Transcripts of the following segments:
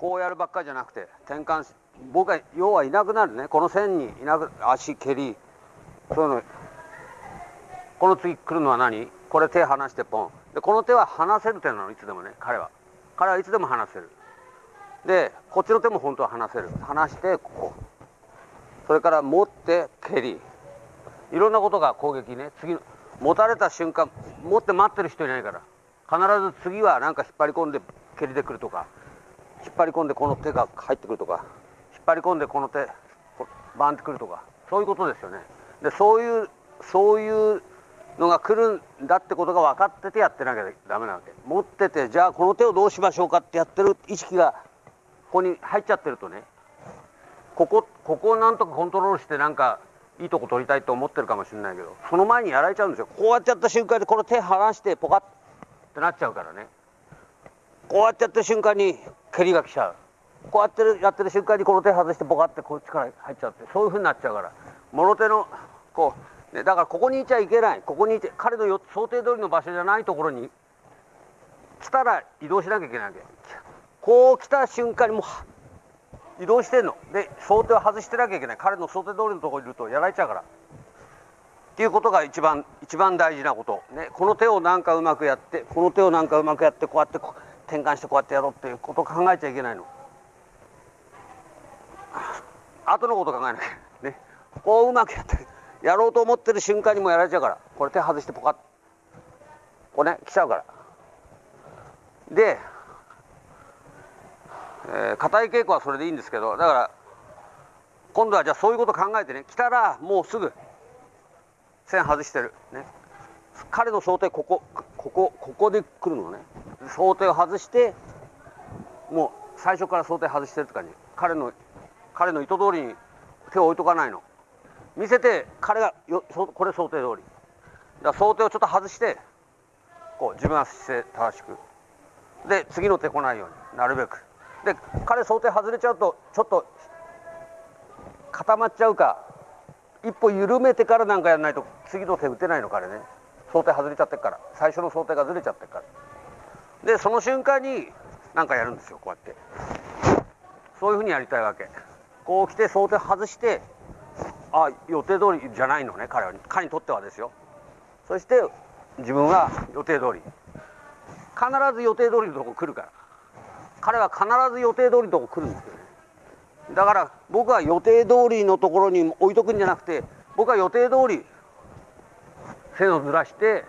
こうやるばっかりじゃなくて転換し僕は要はいなくなるね。この線にいなく足蹴り。そういうの。この次来るのは何？これ手離してポン。でこの手は離せる手なのいつでもね彼は。彼はいつでも離せる。でこっちの手も本当は離せる。離してこうそれから持って蹴り。いろんなことが攻撃ね。次の持たれた瞬間持って待ってる人いないから。必ず次は何か引っ張り込んで蹴りでくるとか。引っ張り込んでこの手が入ってくるとか引っ張り込んでこの手バンってくるとかそういうことですよね。でそういうそういうのが来るんだってことが分かっててやってなきゃダメなわけ。持っててじゃあこの手をどうしましょうかってやってる意識がここに入っちゃってるとね。ここここをなんとかコントロールしてなんかいいとこ取りたいと思ってるかもしれないけどその前にやられちゃうんですよ。こうやっちゃった瞬間でこの手離してポカッってなっちゃうからね。こうやってやった瞬間に蹴りが来ちゃう。こうやってるやってる瞬間にこの手外してポカってこっちから入っちゃってそういうふうになっちゃうから。物手のこう、ね、だからここにいちゃいけない。ここにいて彼の想定通りの場所じゃないところに来たら移動しなきゃいけないわけ。こう来た瞬間にもう移動してんの。で想定を外してなきゃいけない。彼の想定通りのところにいるとやられちゃうから。っていうことが一番一番大事なこと、ね、この手をなんかうまくやってこの手をなんかうまくやってこうやって転換してこうやってやろうっていうこと考えちゃいけないの。後のこと考えなきゃね。こううまくやってやろうと思ってる瞬間にもやられちゃうから。これ手外してポカッ。これね来ちゃうから。でえー、硬い稽古はそれでいいんですけどだから今度はじゃあそういうこと考えてね来たらもうすぐ線外してる。ね。彼の想定ここここここで来るのね。想定を外してもう最初から想定外してるって感じ。彼の彼の意図通りに手を置いとかないの。見せて彼がよこれ想定通り。だ想定をちょっと外してこう自分は姿勢正しく。で次の手来ないようになるべく。で彼想定外れちゃうとちょっと固まっちゃうか一歩緩めてからなんかやらないと次の手打てないの彼ね。想定外れちゃってるから。最初の想定がずれちゃってるから。でその瞬間に何かやるんですよこうやって。そういうふうにやりたいわけ。こう来て想定外してあ予定通りじゃないのね彼は。彼にとってはですよ。そして自分は予定通り。必ず予定通りのとこ来るから。彼は必ず予定通りのとこ来るんですよね。だから僕は予定通りのところに置いとくんじゃなくて僕は予定通り線をずらして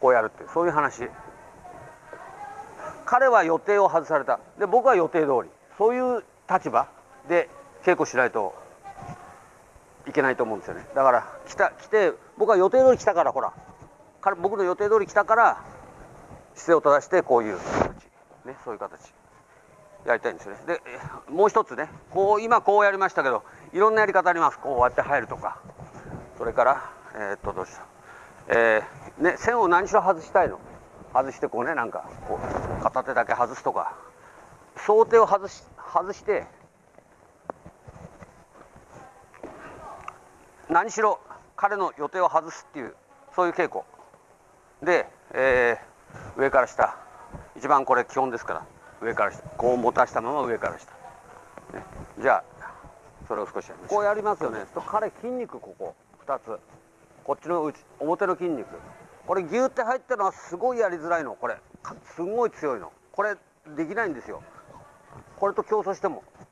こうやるってそういう話。彼は予定を外された。で僕は予定通りそういう立場で稽古しないといけないと思うんですよね。だから来た来て僕は予定通り来たからほら。彼僕の予定通り来たから姿勢を正してこういう形。ね、そういう形。やりたいんですよね。でもう一つねこう今こうやりましたけどいろんなやり方あります。こうやって入るとか。それからえー、っとどうした、えー、ね、線を何しろ外したいの。外してこうねなんかこう片手だけ外すとか。想定を外し外して何しろ彼の予定を外すっていうそういう稽古。で、えー、上から下。一番これ基本ですから。上から下。こう持たしたまま上から下、ね、じゃあそれを少しこうやりますよね。と彼筋肉ここ2つ。こっちの内表の筋肉。これギューって入ってるのはすごいやりづらいの。これすごい強いの。これできないんですよ。これと競争しても。だか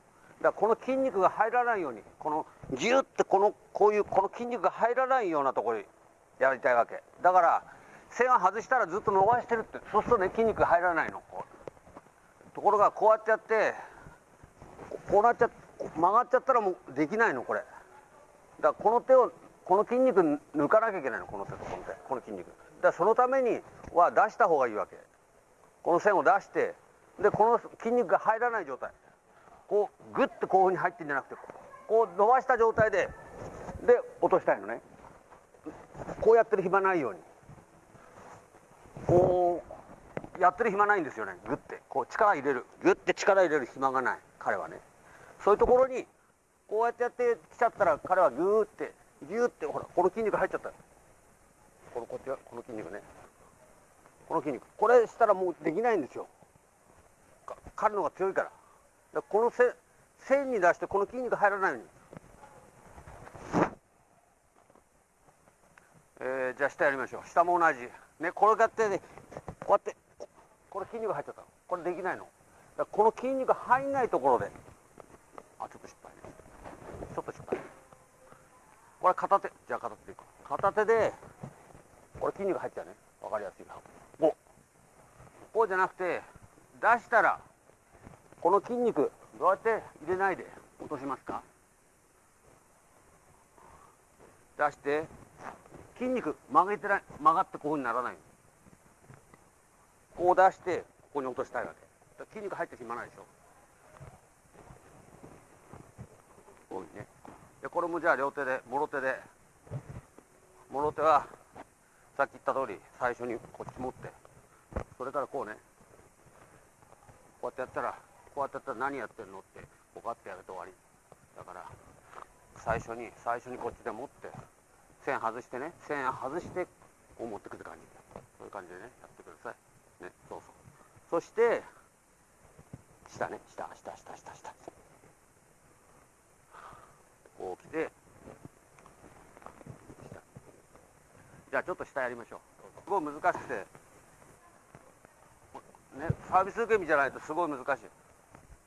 らこの筋肉が入らないようにこのギューってこのこういうこの筋肉が入らないようなところにやりたいわけ。だから線を外したらずっと伸ばしてるってそうするとね筋肉が入らないの。ところがこうやってやってこうなっちゃ曲がっちゃったらもうできないのこれ。だからこの手をこの筋肉抜かなきゃいけないのこの手とこの手この筋肉。だからそのためには出した方がいいわけ。この線を出してでこの筋肉が入らない状態。こうグッてこういうふうに入ってんじゃなくてこう伸ばした状態でで落としたいのね。こうやってる暇ないように。こうやってる暇ないんですよね。グッて。こう力入れる。グッて力入れる暇がない彼はね。そういうところにこうやってやってきちゃったら彼はグーってギュってほらこの筋肉入っちゃったこのこっちはこの筋肉ね。この筋肉。これしたらもうできないんですよ。彼のが強いから。でこの線線に出してこの筋肉入らないように、えー、じゃあ下やりましょう。下も同じ。ねこれやってねこうやってこれ筋肉入っちゃったこれできないの。だからこの筋肉入んないところで。あちょっと失敗ねちょっと失敗これ片手じゃあ片手でいこう片手でこれ筋肉入っちゃうね。分かりやすいなこうこうじゃなくて出したらこの筋肉どうやって入れないで落としますか？出して筋肉曲げてない曲がってこういうふうにならないこう出してここに落としたいわけ。筋肉入ってしまわないでしょ。こういうね。でこれもじゃあ両手でもろ手でもろ手はさっき言った通り最初にこっち持ってそれからこうねこうやってやったらこうやってやったら何やってんのってこうやってやると終わり。だから最初に最初にこっちで持って線外してね線外してこう持ってくる感じ。そういう感じでねやってください。ねそうそう。そして下ね下下下下下下。こう来て。じゃあちょっと下やりましょう。すごい難しくて。ねサービス受け身じゃないとすごい難しい。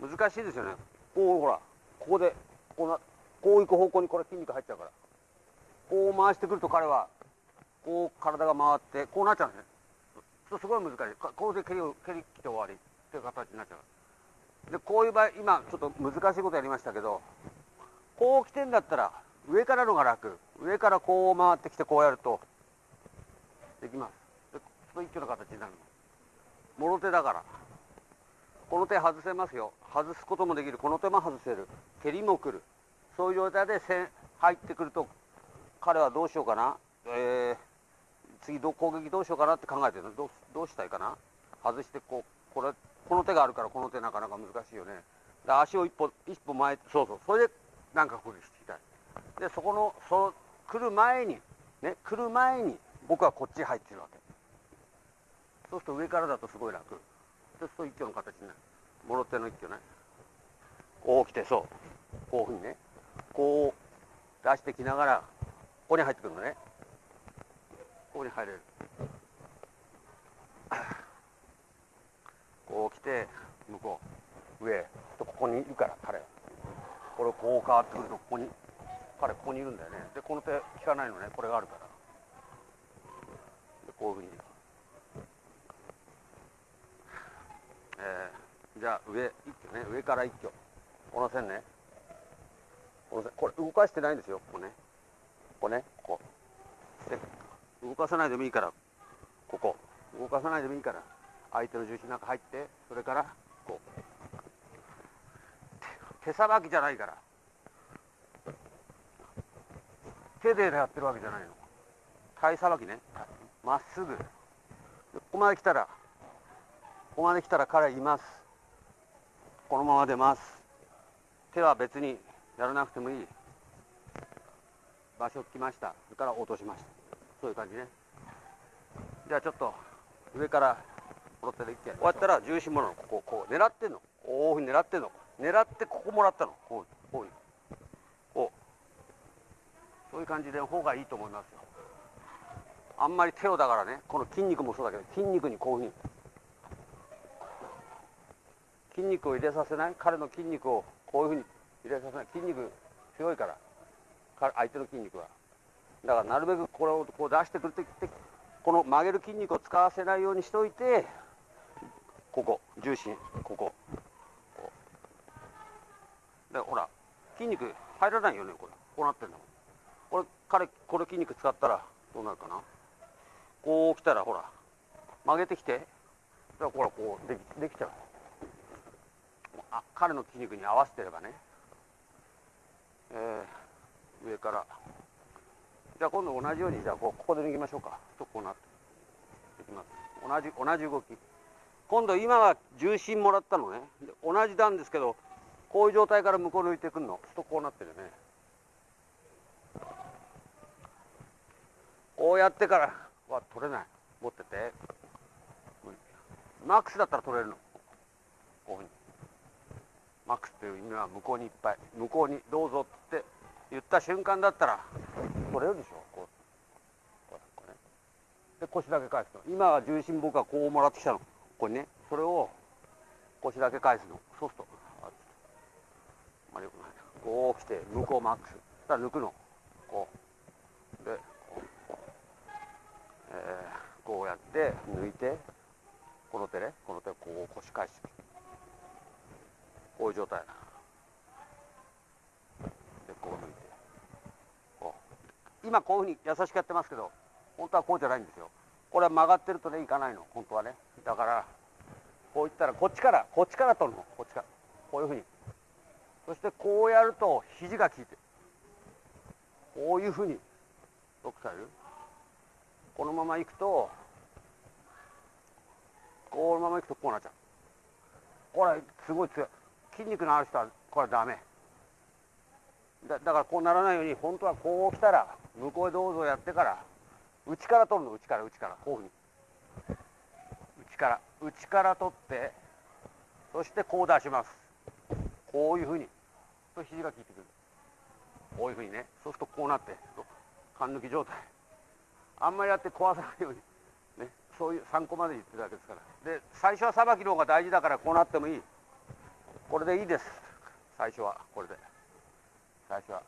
難しいですよね。こうほらここでこうなこう行く方向にこれ筋肉入っちゃうから。こう回してくると彼はこう体が回ってこうなっちゃうんですね。とすごい難しい。こうで蹴りを蹴り切って終わりっていう形になっちゃう。でこういう場合今ちょっと難しいことやりましたけどこう来てんだったら上からのが楽。上からこう回ってきてこうやると。できます。でそう一挙の形になるの。もろ手だから。この手外せますよ。外すこともできる。この手も外せる。蹴りも来る。そういう状態で線入ってくると彼はどうしようかな、えー、次ど攻撃どうしようかなって考えてるの。どうどうしたいかな。外してこうこれこの手があるからこの手なかなか難しいよね。で足を一歩一歩前そうそう。それでなんかこれしていたでそこのそ来る前にね来る前に僕はこっち入ってるわけ。そうすると上からだとすごい楽。そうすると一挙の形になる。もろ手の一挙ね。こう来てそう。こういうふうにね。こう出してきながらここに入ってくるのね。ここに入れる。こう来て向こう。上。とここにいるから彼は。これこう変わってくるとここに彼ここにいるんだよね。でこの手効かないのね。これがあるから。でこういうふうに。えー、じゃあ上一挙ね。上から一挙。この線ね。この線これ動かしてないんですよ。ここね。ここね。ここ。で動かさないでもいいから。ここ。動かさないでもいいから。相手の重心の中入ってそれからこう。手さばきじゃないから。手でやってるわけじゃないの。体さばきね。まっすぐ。ここまで来たらここまで来たら彼います。このまま出ます。手は別にやらなくてもいい。場所来ました。それから落としました。そういう感じね。じゃあちょっと上からもろ手で一回。こうやったら重心もの。こここう狙ってんの。こういうふうに狙ってんの。狙ってここもらったの。こうこういう。こう。そういう感じで方がいいと思いますよ。あんまり手をだからねこの筋肉もそうだけど筋肉にこういうふうに。筋肉を入れさせない？彼の筋肉をこういうふうに入れさせない？筋肉強いから。相手の筋肉は。だからなるべくこれをこう出してくるときってこの曲げる筋肉を使わせないようにしといてここ重心ここ。でほら筋肉入らないよねこれ。こうなってんだもん。これ彼これ筋肉使ったらどうなるかな？こう来たらほら曲げてきて。ほらこうできできちゃう。あ彼の筋肉に合わせてればね。えー上から。じゃあ今度同じようにじゃあここで抜きましょうか。とこうなっていきます。同じ同じ動き。今度今は重心もらったのね。同じなんですけどこういう状態から向こう抜いてくるの？ちょっとこうなってるね。こうやってからは取れない。持ってて。マックスだったら取れるの。こういうふうに。マックスっていう意味は向こうにいっぱい。向こうにどうぞって言った瞬間だったら取れるでしょ。こう。こうね。で腰だけ返すの。今は重心僕はこうもらってきたの。これね。それを腰だけ返すの。そうするとこう来て向こうマックス。そしたら抜くの。こう。でこう,、えー、こうやって抜いてこの手ね。この手こう腰返して。こういう状態でこう抜いて。こう。今こういうふうに優しくやってますけど本当はこうじゃないんですよ。これは曲がってるとねいかないの。本当はね。だからこういったらこっちからこっちから取るの。こっちから。こういうふうに。そしてこうやると肘が効いてこういうふうにロックされるこのままいくとこのままいくとこうなっちゃう。これすごい強い。筋肉のある人はこれダメ。だだからこうならないように本当はこう来たら向こうへどうぞやってから内から取るの内から内からこういうふうに。内から内から取ってそしてこう出します。こういうふうに。と肘が効いてくるこういうふうにねそうするとこうなって勘抜き状態。あんまりやって壊さないようにねそういう参考まで言ってるわけですから。で最初はさばきの方が大事だからこうなってもいい。これでいいです。最初はこれで。最初は。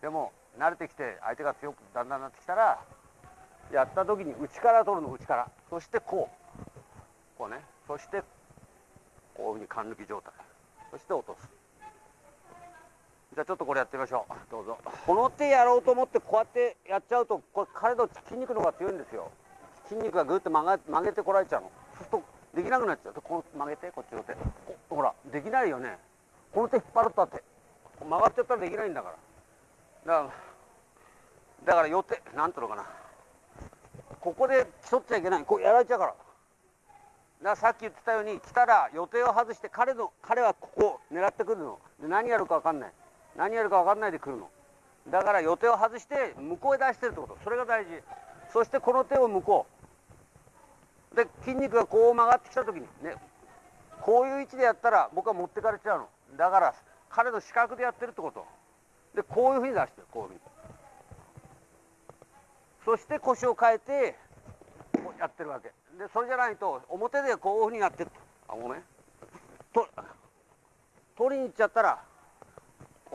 でも慣れてきて相手が強くだんだんなってきたらやった時に内から取るの内から。そしてこう。こうね。そしてこういうふうに勘抜き状態。そして落とす。じゃあちょっとこれやってみましょう。どうぞ。この手やろうと思ってこうやってやっちゃうとこれ彼の筋肉の方が強いんですよ。筋肉がぐっと曲げてこられちゃうの。そうするとできなくなっちゃう。この曲げてこっちの手。ほらできないよね。この手引っ張るとって。曲がっちゃったらできないんだから。だからだから予定なんていうのかな。ここで競っちゃいけない。こうやられちゃうから。だからさっき言ってたように来たら予定を外して彼の彼はここを狙ってくるの。で何やるか分かんない。何やるか分かんないで来るの。だから予定を外して向こうへ出してるってこと。それが大事。そしてこの手を向こう。で筋肉がこう曲がってきた時にねこういう位置でやったら僕は持ってかれちゃうの。だから彼の視覚でやってるってこと。でこういうふうに出してこういうふうにそして腰を変えてこうやってるわけ。でそれじゃないと表でこういうふうにやってる。あごめん。と取りに行っちゃったら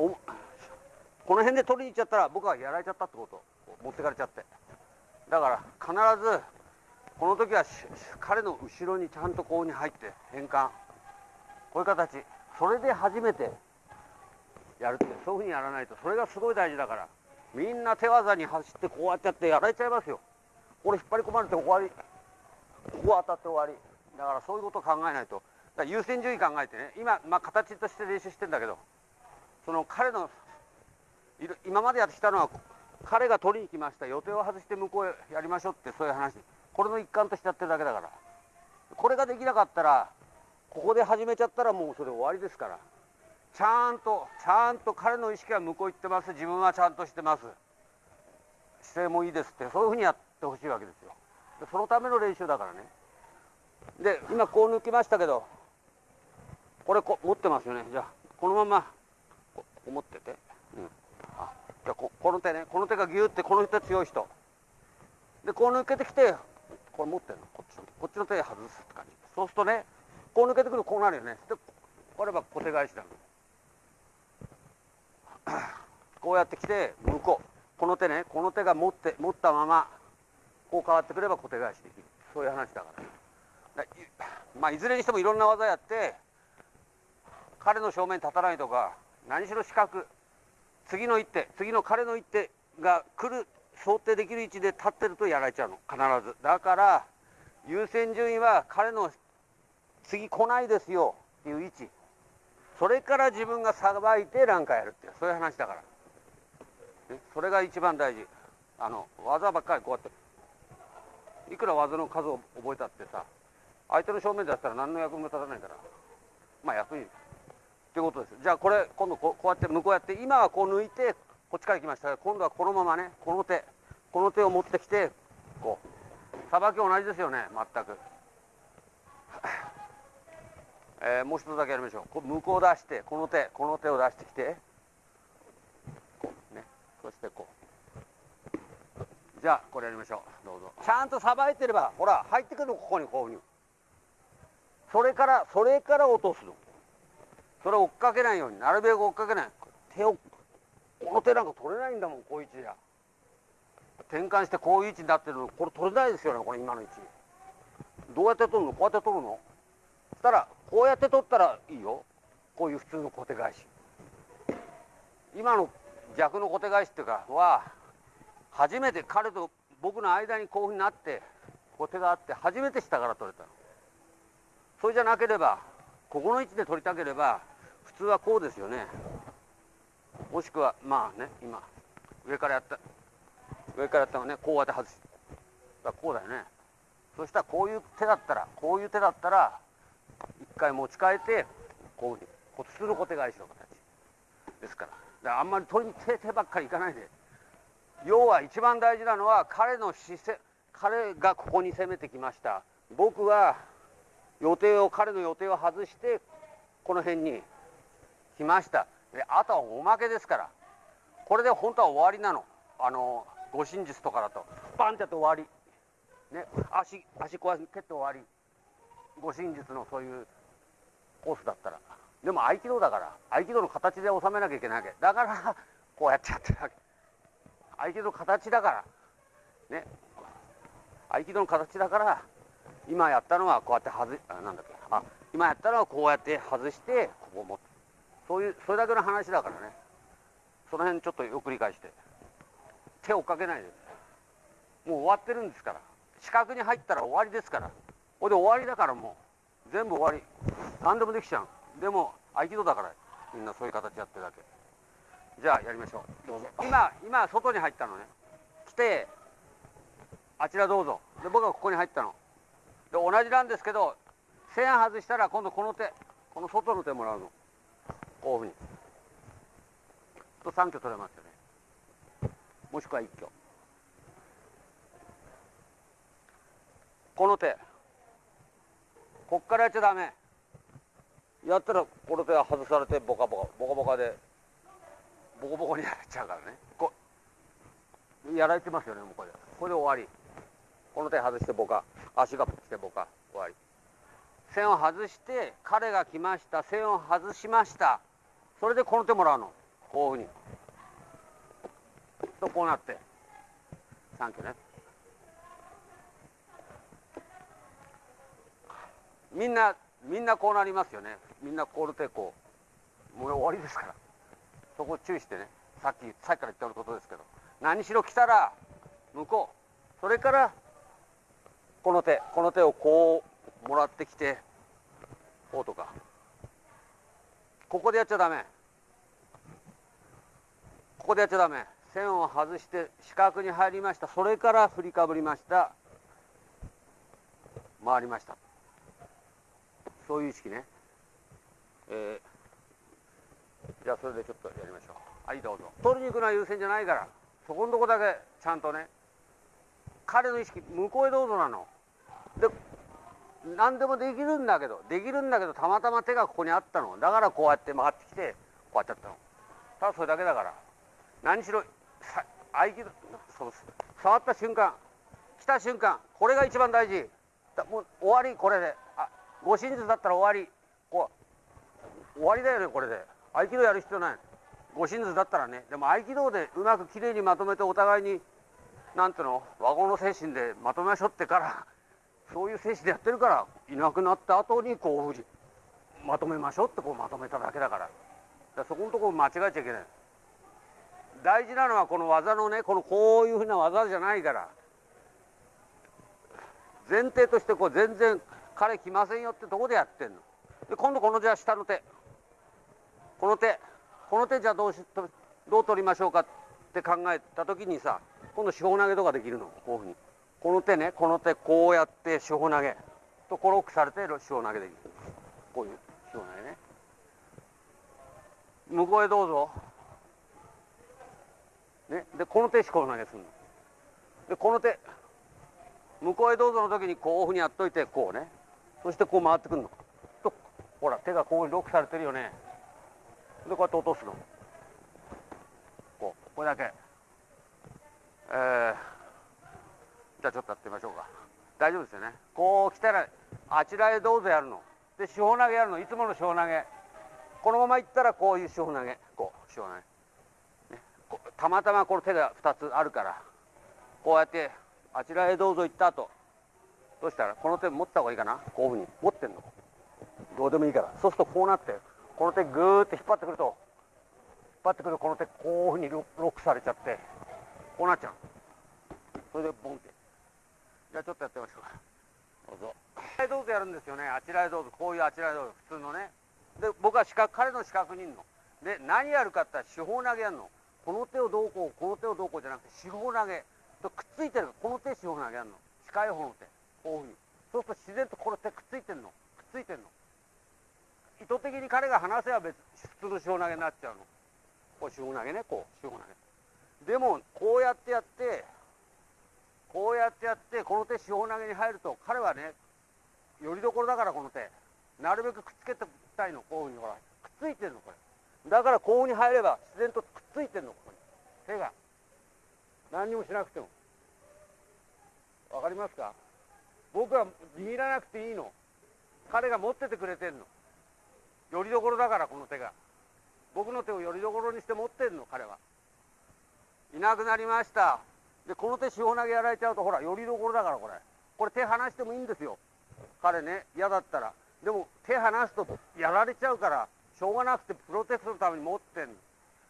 この辺で取りに行っちゃったら僕はやられちゃったってこと。持ってかれちゃって。だから必ずこの時は彼の後ろにちゃんとこうに入って変換こういう形。それで初めてやるって。そういうふうにやらないと。それがすごい大事だから。みんな手技に走ってこうやってやってやられちゃいますよ。これ引っ張り込まれて終わり。ここ当たって終わり。だからそういうことを考えないと。優先順位考えてね。今、まあ、形として練習してんだけど。その彼の今までやってきたのは彼が取りに来ました予定を外して向こうへやりましょうってそういう話これの一環としてやってるだけだから。これができなかったらここで始めちゃったらもうそれ終わりですから。ちゃんとちゃんと彼の意識は向こう行ってます。自分はちゃんとしてます。姿勢もいいですって。そういうふうにやってほしいわけですよ。そのための練習だからね。で今こう抜きましたけどこれこ持ってますよね。じゃあこのままこう持ってて、うん、あじゃあここの手ね。この手がギューってこの人強い人。でこう抜けてきてこれ持ってるの。こっちのこっちの手外すって感じ。そうするとねこう抜けてくるとこうなるよね。でこれは小手返しだ こうやってきて向こう。この手ねこの手が持って持ったままこう変わってくれば小手返しできる。そういう話だから。だまあいずれにしてもいろんな技やって彼の正面に立たないとか何しろ視覚次の一手次の彼の一手が来る想定できる位置で立ってるとやられちゃうの。必ず。だから優先順位は彼の次来ないですよっていう位置。それから自分がさばいて何かやるっていうそういう話だから。それが一番大事。あの技ばっかりこうやっていくら技の数を覚えたってさ相手の正面でやったら何の役も立たないから。まあ役にっていうことですじゃあこれ今度こうやって向こうやって今はこう抜いてこっちから来ました。今度はこのままねこの手この手を持ってきてこう。さばき同じですよね全く。えー、もう一つだけやりましょう。こ向こう出してこの手この手を出してきて。こうね。そしてこう。じゃあこれやりましょう。どうぞ。ちゃんとさばいてればほら入ってくるのここにこういうふうに。それからそれから落とすの。それを追っかけないようになるべく追っかけない。手をこの手なんか取れないんだもんこういう位置じゃ。転換してこういう位置になってるのこれ取れないですよねこれ今の位置。どうやって取るの？こうやって取るの？そしたらこうやって取ったらいいよ。こういう普通の小手返し。今の逆の小手返しっていうかは初めて彼と僕の間にこういうふうになって小手があって初めて下から取れたの。それじゃなければここの位置で取りたければ普通はこうですよね。もしくはまあね今上からやった上からやったのねこうやって外すこうだよね。そしたらこういう手だったらこういう手だったら一回持ち替えてこういうふうにこ普通の小手返しの形。ですから。だからあんまり取りに手手ばっかりいかないで。要は一番大事なのは彼の姿勢彼がここに攻めてきました。僕は予定を彼の予定を外してこの辺に来ました。であとはおまけですから。これで本当は終わりなの。あの護身術とかだと。バンってやって終わり。ね足足こうやって蹴って終わり。護身術のそういうコースだったら。でも合気道だから。合気道の形で収めなきゃいけないわけ。だから こうやってやってるわけ。合気道の形だから。ね。合気道の形だから今やったのはこうやって外あなんだっけ。あ今やったのはこうやって外してここを持って。そういうそれだけの話だからね。その辺ちょっとよく理解して。手をかけないで。もう終わってるんですから。四角に入ったら終わりですから。これで終わりだからもう全部終わり。何でもできちゃう。でも合気道だから。みんなそういう形やってるだけ。じゃあやりましょう。どうぞ。今今外に入ったのね。来てあちらどうぞ。で僕はここに入ったの。で同じなんですけど線外したら今度この手。この外の手もらうのこういうふうにと3挙取れますよね。もしくは1挙。この手。こっからやっちゃダメ。やったらこの手は外されてボカボカボカボカでボコボコにやられちゃうからね。こやられてますよねもうこれ。これで終わり。この手外してボカ。足が来てボカ。終わり。線を外して彼が来ました。線を外しました。それでこの手もらうの。こういうふうに。とこうなって。サンキューね。みんなみんなこうなりますよね。みんなこう手こう。もう終わりですから。そこ注意してね。さっきさっきから言っておることですけど。何しろ来たら向こう。それからこの手この手をこうもらってきてこうとか。ここでやっちゃダメ。ここでやっちゃダメ。線を外して四角に入りました。それから振りかぶりました。回りました。そういう意識ね、えー、じゃあそれでちょっとやりましょう。はいどうぞ。取りに行くのは優先じゃないから。そこのとこだけちゃんとね。彼の意識向こうへどうぞなの。で何でもできるんだけど。できるんだけどたまたま手がここにあったの。だからこうやって回ってきてこうやってやったの。ただそれだけだから。何しろ合気道そう触った瞬間来た瞬間これが一番大事。もう終わりこれで。あ護身術だったら終わり。こう終わりだよねこれで。合気道やる必要ない。護身術だったらね。でも合気道でうまくきれいにまとめてお互いになんていうの？和合の精神でまとめましょうってからそういう精神でやってるからいなくなった後にこうまとめましょうってこうまとめただけだから。だそこのところ間違えちゃいけない。大事なのはこの技のねこのこういうふうな技じゃないから。前提としてこう全然彼来ませんよってとこでやってんの。で今度このじゃあ下の手。この手。この手じゃあどうしどう取りましょうかって考えた時にさ今度四方投げとかできるの。こういうふうに。この手ねこの手こうやって四方投げ。とこロックされて四方投げできる。こういう四方投げね。向こうへどうぞ。ね。でこの手四方投げするの。でこの手向こうへどうぞの時にこういうふうにやっといてこうね。そしてこう回ってくるの。とほら手がこうロックされてるよね。でこうやって落とすの。こうこれだけ。えー、じゃあちょっとやってみましょうか。大丈夫ですよね。こう来たらあちらへどうぞやるの。で四方投げやるの。いつもの四方投げ。このままいったらこういう四方投げ。こう四方投げ、たまたまこの手が2つあるからこうやってあちらへどうぞ行った後どうしたらこの手持った方がいいかな？こういうふうに持ってんの。どうでもいいから。そうするとこうなってこの手グーって引っ張ってくると引っ張ってくるとこの手こういうふうにロックされちゃってこうなっちゃう。それでボンって。じゃあちょっとやってみましょうか。どうぞ。あちらへどうぞやるんですよね。あちらへどうぞ。こういうあちらへどうぞ。普通のね。で僕は四角彼の四角にいるの。で何やるかって言ったら四方投げやるの。この手をどうこうこの手をどうこうじゃなくて四方投げ。とくっついてるの。この手四方投げやるの。近い方の手。こういうふうに。そうすると自然とこの手くっついてんの。くっついてんの。意図的に彼が離せば別普通の四方投げになっちゃうの。こう四方投げね。こう四方投げ。でもこうやってやってこうやってやってこの手四方投げに入ると彼はねよりどころだからこの手。なるべくくっつけてたいの。こういうふうにほらくっついてんのこれ。だからこうに入れば自然とくっついてんのここに。手が。何にもしなくても。わかりますか？僕は握らなくていいの。彼が持っててくれてんの。よりどころだからこの手が。僕の手をよりどころにして持ってんの彼は。いなくなりました。でこの手四方投げやられちゃうとほらよりどころだからこれ。これ手離してもいいんですよ。彼ね嫌だったら。でも手離すとやられちゃうからしょうがなくてプロテクトのために持ってんの。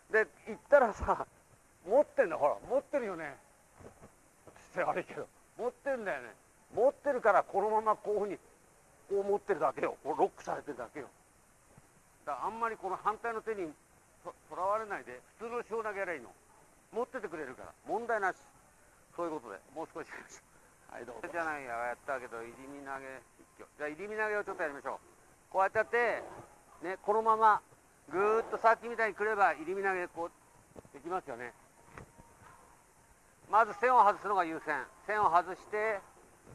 で行ったらさ持ってんだほら持ってるよね。悪いけど持ってんだよね。持ってるからこのままこういうふうにこう持ってるだけよ。こうロックされてるだけよ。だからあんまりこの反対の手にとらわれないで普通の塩投げやればいいの。持っててくれるから。問題なし。そういうことで。もう少し。はいどうぞ。じゃないややったけど入り身投げ。一挙。じゃあ入り身投げをちょっとやりましょう。こうやってやってねこのままぐーっとさっきみたいにくれば入り身投げこうできますよね。まず線を外すのが優先。線を外して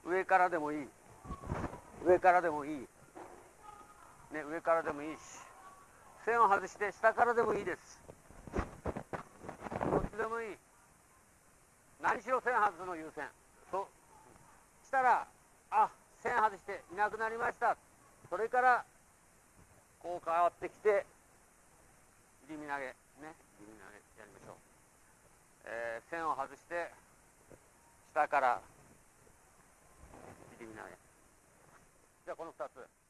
上からでもいい。上からでもいい。ね上からでもいいし。線を外して下からでもいいです。どっちでもいい。何しろ線外すの優先。そしたらあ線外していなくなりました。それからこう変わってきて入身投げね入身投げやりましょう、えー、線を外して下から入身投げ。じゃあこの2つ。